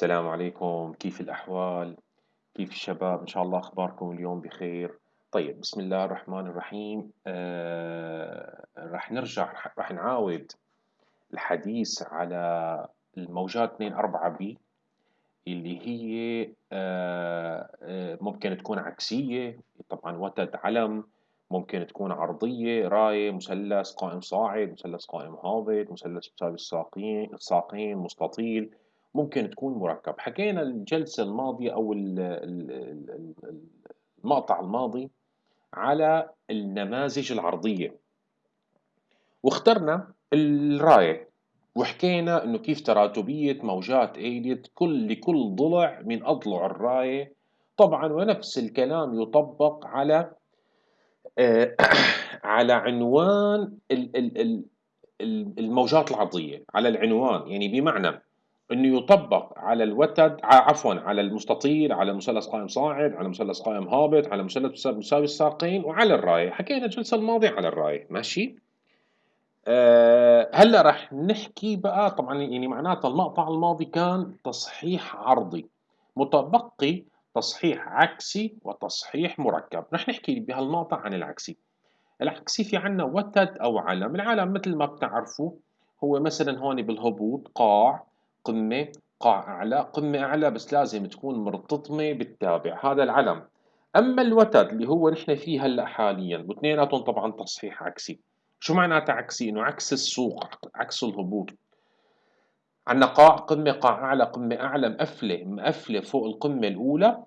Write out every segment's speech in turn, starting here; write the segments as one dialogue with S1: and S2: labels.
S1: السلام عليكم كيف الأحوال؟ كيف الشباب؟ إن شاء الله أخباركم اليوم بخير طيب بسم الله الرحمن الرحيم آه رح نرجع رح نعاود الحديث على الموجات 2 4 بي اللي هي آه آه ممكن تكون عكسية طبعا وتد علم ممكن تكون عرضية راية مثلث قائم صاعد مثلث قائم هابط مثلث مساوي الساقين الساقين مستطيل ممكن تكون مركب. حكينا الجلسة الماضية أو المقطع الماضي على النماذج العرضية. واخترنا الراية وحكينا إنه كيف تراتبية موجات ايديت كل لكل ضلع من أضلع الراية. طبعا ونفس الكلام يطبق على آه على عنوان الموجات العرضية. على العنوان يعني بمعنى إنه يطبق على الوتد عفوا على المستطيل على مثلث قائم صاعد على مثلث قائم هابط على مثلث مساوي الساقين وعلى الرايه حكينا الجلسة الماضية على الرايه ماشي؟ أه هلأ رح نحكي بقى طبعا يعني معناتها المقطع الماضي كان تصحيح عرضي متبقي تصحيح عكسي وتصحيح مركب. رح نحكي بهالمقطع عن العكسي. العكسي في عنا وتد أو علم. العلم مثل ما بتعرفوا هو مثلا هون بالهبوط قاع قمة قاع أعلى قمة أعلى بس لازم تكون مرتطمة بالتابع. هذا العلم. أما الوتد اللي هو نحن فيه هلأ حاليا واثنيناتهم طبعا تصحيح عكسي. شو معناته عكسي؟ إنه عكس السوق عكس الهبوط. عندنا قاع قمة قاع أعلى قمة أعلى مقفلة مقفلة فوق القمة الأولى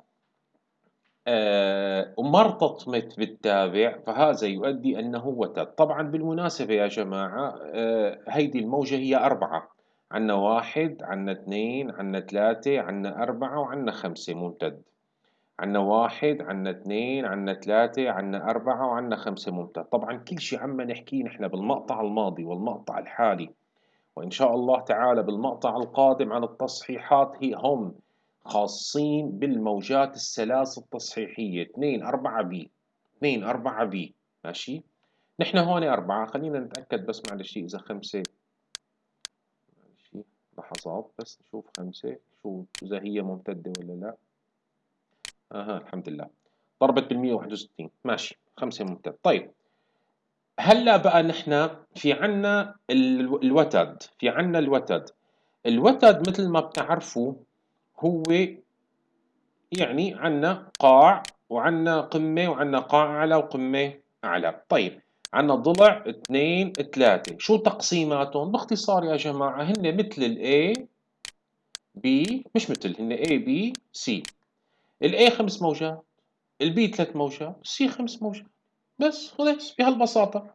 S1: آه ومرتطمت بالتابع. فهذا يؤدي أنه وتد. طبعا بالمناسبة يا جماعة آه هيدي الموجة هي أربعة. عنا واحد عنا اثنين عنا ثلاثة عنا أربعة وعنا خمسة ممتد. عنا واحد عنا اثنين عنا ثلاثة عنا أربعة وعنا خمسة ممتد. طبعا كل شيء عم نحكيه نحن بالمقطع الماضي والمقطع الحالي. وإن شاء الله تعالى بالمقطع القادم عن التصحيحات هي هم خاصين بالموجات الثلاث التصحيحية. 2 4 بي 2 4 بي ماشي؟ نحن هون أربعة. خلينا نتأكد بس معلش إذا خمسة لحظات بس نشوف خمسة شو إذا هي ممتدة ولا لا. أها الحمد لله. ضربت بالمية واحد وستين. ماشي خمسة ممتد. طيب هلأ بقى نحن في عنا الوتد في عنا الوتد. الوتد مثل ما بتعرفوا هو يعني عنا قاع وعنا قمة وعنا قاع أعلى وقمة أعلى طيب عندنا ضلع اثنين ثلاثة. شو تقسيماتهم؟ باختصار يا جماعة هن مثل ال A B مش مثل هن A B C. ال A خمس موجات ال B ثلاث موجات ال C خمس موجات. بس خلص بهالبساطة.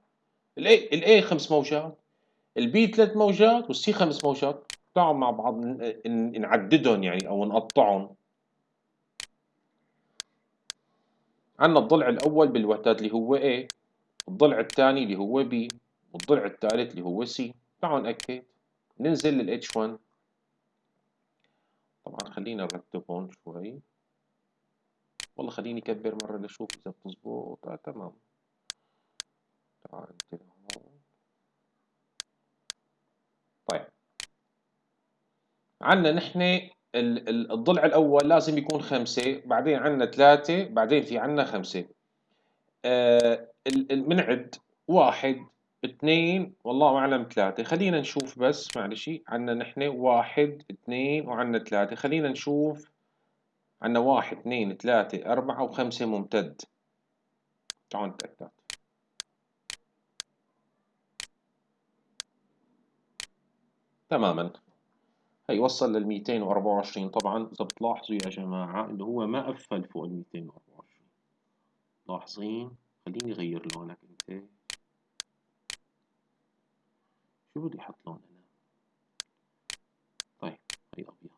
S1: ال A ال A خمس موجات ال B ثلاث موجات وال C خمس موجات. تعالوا مع بعض نعددهم يعني أو نقطعهم. عندنا الضلع الأول بالوتد اللي هو A. الضلع الثاني اللي هو B والضلع الثالث اللي هو C تعالوا نأكد. ننزل لل H1 طبعا خلينا نرتبهم شوي. والله خليني أكبر مرة لأشوف إذا بتزبط. آه تمام. تعال طيب. عندنا نحن الضلع الأول لازم يكون خمسة بعدين عندنا ثلاثة بعدين في عندنا خمسة. آه بنعد واحد اثنين والله أعلم ثلاثة. خلينا نشوف بس معلش عنا نحن واحد اثنين وعنا ثلاثة. خلينا نشوف عنا واحد اثنين ثلاثة أربعة وخمسة ممتد. تعالوا نتأكد. تماما. هي وصل لل 224 طبعا. إذا بتلاحظوا يا جماعة اللي هو ما قفل فوق ال 224 لاحظين خليني أغير لونك أنت. شو بدي أحط لون هنا طيب هي أبيض.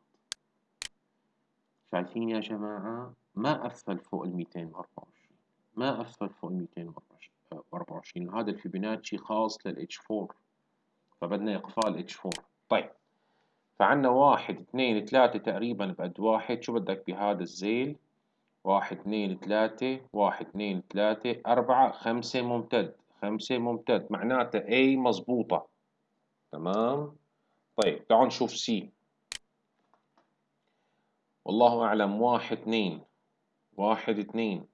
S1: شايفين يا جماعة؟ ما أثبل فوق ال 224 ما أثبل فوق ال 224 هذا الفيبوناتشي خاص لل H4 فبدنا إقفال H4 طيب فعنا واحد اثنين ثلاثة تقريبا بقد واحد. شو بدك بهذا الزيل؟ واحد اثنين ثلاثة واحد اثنين ثلاثة أربعة خمسة ممتد. خمسة ممتد معناته A مظبوطة تمام؟ طيب تعالوا نشوف C. والله أعلم واحد اثنين. واحد اثنين.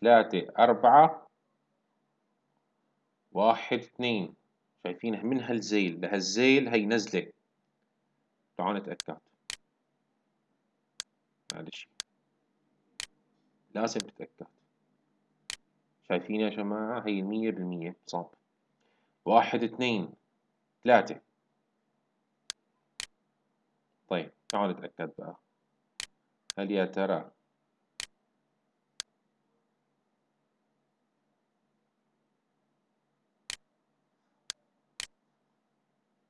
S1: ثلاثة أربعة. واحد اثنين. شايفينها من هالزيل؟ لهالزيل هي نزلة. تعالوا نتأكد. معلش. لازم تتأكد شايفين يا جماعة هي مية بالمية. صاب واحد اثنين ثلاثة. طيب تعالوا نتأكد بقى. هل يا ترى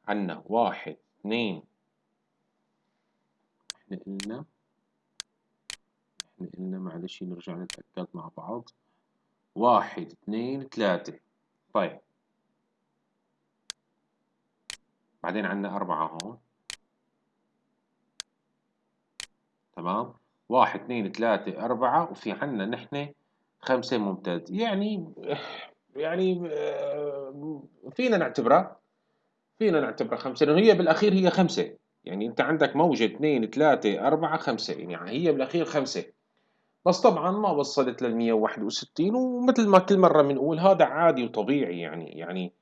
S1: عنا واحد اثنين؟ إحنا قلنا إحنا قلنا معلش نرجع نتأكد مع بعض. واحد اثنين ثلاثة. طيب. بعدين عنا أربعة هون. تمام. واحد اثنين ثلاثة أربعة. وفي عنا نحن خمسة ممتاز. يعني يعني آه، فينا نعتبرها فينا نعتبرها خمسة. لأنه هي بالأخير هي خمسة. يعني أنت عندك موجة اثنين ثلاثة أربعة خمسة. يعني هي بالأخير خمسة. بس طبعا ما وصلت لل 161 ومثل ما كل مرة بنقول هذا عادي وطبيعي يعني يعني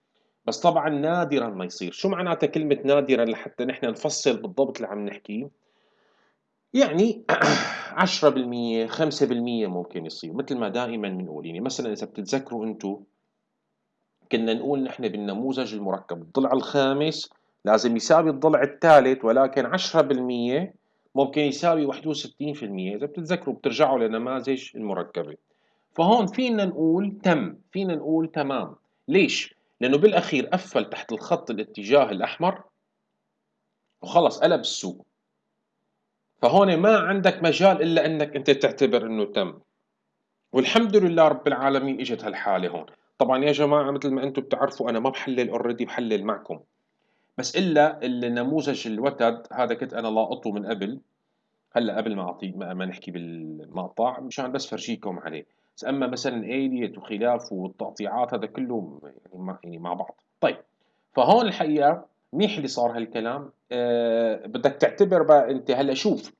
S1: بس طبعا نادرا ما يصير. شو معناتها كلمة نادرا لحتى نحن نفصل بالضبط اللي عم نحكيه يعني 10% 5% ممكن يصير مثل ما دائما بنقول يعني مثلا إذا بتتذكروا أنتم كنا نقول نحن بالنموذج المركب الضلع الخامس لازم يساوي الضلع الثالث ولكن 10% ممكن يساوي 61% إذا بتتذكروا بترجعوا لنماذج المركبة. فهون فينا نقول تم فينا نقول تمام. ليش؟ لأنه بالأخير قفل تحت الخط الاتجاه الأحمر وخلص قلب السوق. فهون ما عندك مجال إلا أنك أنت تعتبر أنه تم. والحمد لله رب العالمين إجت هالحالة هون. طبعا يا جماعة مثل ما أنتم بتعرفوا أنا ما بحلل اوريدي بحلل معكم. بس إلا النموذج الوتد هذا كنت أنا لاقطه من قبل. هلأ قبل ما أعطي ما نحكي بالمقطع مشان بس فرجيكم عليه. بس أما مثلا إيليت وخلافه والتقطيعات هذا كله يعني مع, يعني مع بعض. طيب فهون الحقيقة منيح اللي صار هالكلام. أه بدك تعتبر بقى أنت هلأ شوف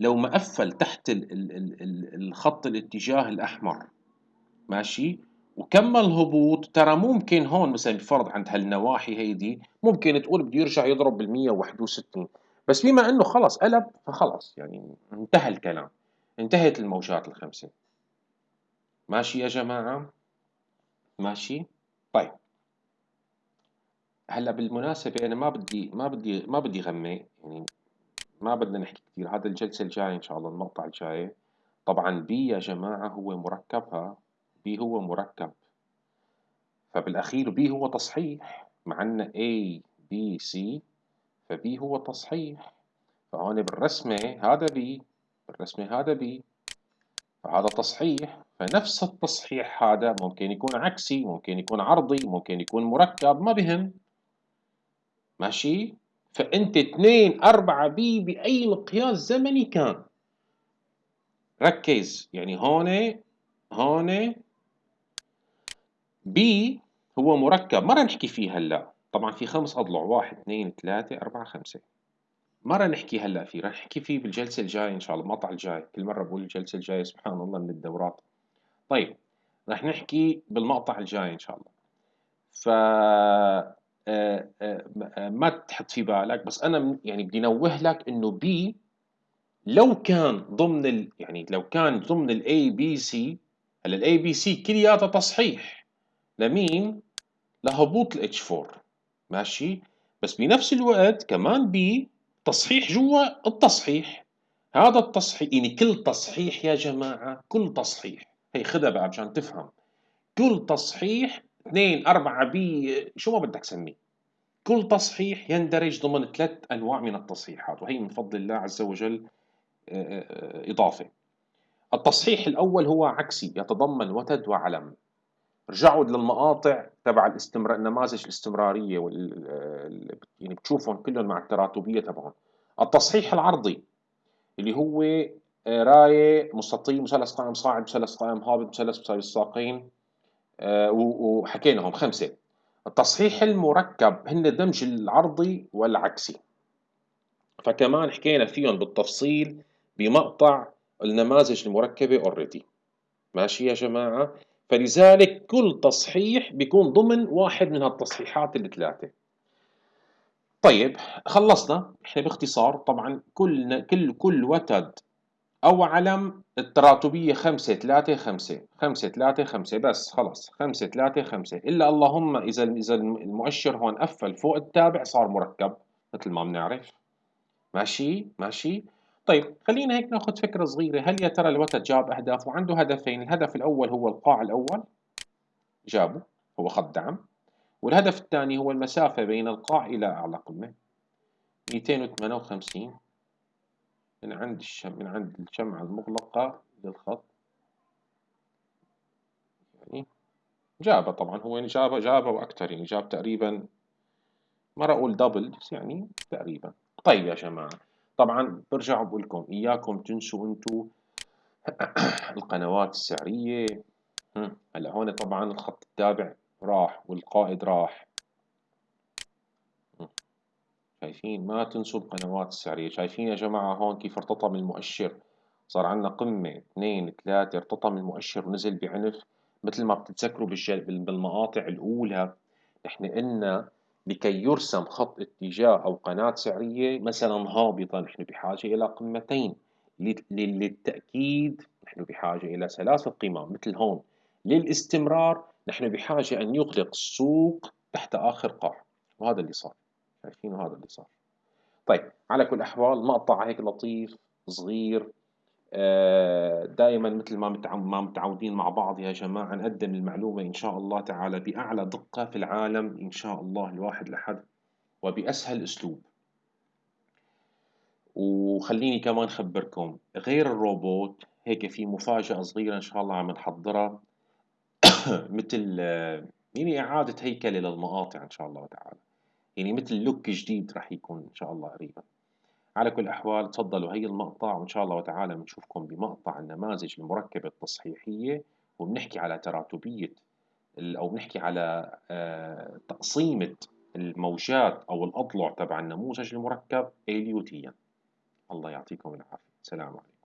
S1: لو ما قفل تحت ال ال ال الخط الاتجاه الأحمر ماشي؟ وكمل هبوط ترى ممكن هون مثلا الفرض عند هالنواحي هيدي ممكن تقول بده يرجع يضرب بال 161 بس بما إنه خلص قلب فخلص. يعني انتهى الكلام. انتهت الموجات الخمسة. ماشي يا جماعة؟ ماشي؟ طيب. هلأ بالمناسبة أنا ما بدي ما بدي ما بدي غمي يعني ما بدنا نحكي كثير هذا الجلسة الجاية إن شاء الله المقطع الجاي. طبعا B يا جماعة هو مركبها. B هو مركب. فبالأخير B هو تصحيح. مع أن A B C ف B هو تصحيح. فهون بالرسمة هذا B بالرسمة هذا B. فهذا تصحيح. فنفس التصحيح هذا ممكن يكون عكسي ممكن يكون عرضي ممكن يكون مركب ما بهم. ماشي؟ فأنت 2 4 B بأي مقياس زمني كان. ركز. يعني هون هون بي هو مركب. ما راح نحكي فيه هلا. طبعا في خمس أضلع. واحد اثنين ثلاثة أربعة خمسة. ما راح نحكي هلا فيه. راح نحكي فيه بالجلسة الجاية إن شاء الله. المقطع الجاي. كل مرة بقول الجلسة الجاية سبحان الله من الدورات. طيب راح نحكي بالمقطع الجاي إن شاء الله. ف آه، آه، ما تحط في بالك بس أنا يعني بدي انوه لك إنه بي لو كان ضمن ال يعني لو كان ضمن ال A B C هلا ال A B C كلياتها تصحيح. لمين؟ لهبوط ال H 4 ماشي؟ بس بنفس الوقت كمان B تصحيح جوا التصحيح. هذا التصحيح يعني كل تصحيح يا جماعة كل تصحيح. هي خدها بقى مشان تفهم. كل تصحيح اثنين أربعة B شو ما بدك سميه كل تصحيح يندرج ضمن ثلاث أنواع من التصحيحات وهي من فضل الله عز وجل آه، آه، إضافة. التصحيح الأول هو عكسي يتضمن وتد وعلم. رجعوا للمقاطع تبع الاستمرار نماذج الاستمرارية وال... يعني بتشوفهم كلهم مع التراتبية تبعهم. التصحيح العرضي اللي هو آه، راية مستطيل مثلث قائم صاعد مثلث قائم هابط مثلث مساوي الساقين وحكيناهم خمسة. التصحيح المركب هن الدمج العرضي والعكسي. فكمان حكينا فيهم بالتفصيل بمقطع النماذج المركبة already. ماشي يا جماعة؟ فلذلك كل تصحيح بيكون ضمن واحد من هالتصحيحات الثلاثة طيب خلصنا. إحنا باختصار طبعا كل كل كل وتد أو علم التراتبية خمسة ثلاثة خمسة خمسة ثلاثة خمسة بس خلاص. خمسة ثلاثة خمسة. إلا اللهم إذا إذا المؤشر هون قفل فوق التابع صار مركب مثل ما بنعرف. ماشي؟ ماشي؟ طيب خلينا هيك ناخذ فكرة صغيرة. هل يا ترى الوتد جاب أهداف وعنده هدفين؟ الهدف الأول هو القاع الأول جابه هو خط دعم. والهدف الثاني هو المسافة بين القاع إلى أعلى قمة 258 من عند الشم من عند الشمعة المغلقة للخط يعني جابه طبعا هو يعني جابه جابه وأكثر يعني جاب تقريبا ما راح أقول دبل بس يعني تقريبا. طيب يا جماعة طبعا برجع بقول لكم إياكم تنسوا أنتوا القنوات السعرية. هلا هون طبعا الخط التابع راح والقائد راح. شايفين؟ ما تنسوا القنوات السعرية. شايفين يا جماعة هون كيف ارتطم المؤشر؟ صار عندنا قمة اثنين ثلاثة ارتطم المؤشر ونزل بعنف. مثل ما بتتذكروا بالمقاطع الأولى نحن قلنا لكي يرسم خط اتجاه أو قناة سعرية مثلا هابطة نحن بحاجة إلى قمتين. للتأكيد نحن بحاجة إلى ثلاثة قمم مثل هون. للاستمرار نحن بحاجة أن يغلق السوق تحت آخر قاع. وهذا اللي صار. شايفين؟ هذا اللي صار. طيب على كل الأحوال مقطع هيك لطيف صغير دائما مثل ما ما متعودين مع بعض يا جماعة نقدم المعلومة إن شاء الله تعالى بأعلى دقة في العالم إن شاء الله الواحد لحد وبأسهل أسلوب. وخليني كمان خبركم غير الروبوت هيك في مفاجأة صغيرة إن شاء الله عم نحضرها. مثل يعني إعادة هيكلة للمقاطع إن شاء الله تعالى. يعني مثل لوك جديد راح يكون إن شاء الله قريبا. على كل الأحوال تفضلوا هي المقطع وإن شاء الله تعالى بنشوفكم بمقطع النماذج المركبة التصحيحية وبنحكي على تراتبية أو بنحكي على آه، تقسيمة الموجات أو الأضلع تبع النموذج المركب إليوتيا. الله يعطيكم العافية. سلام عليكم.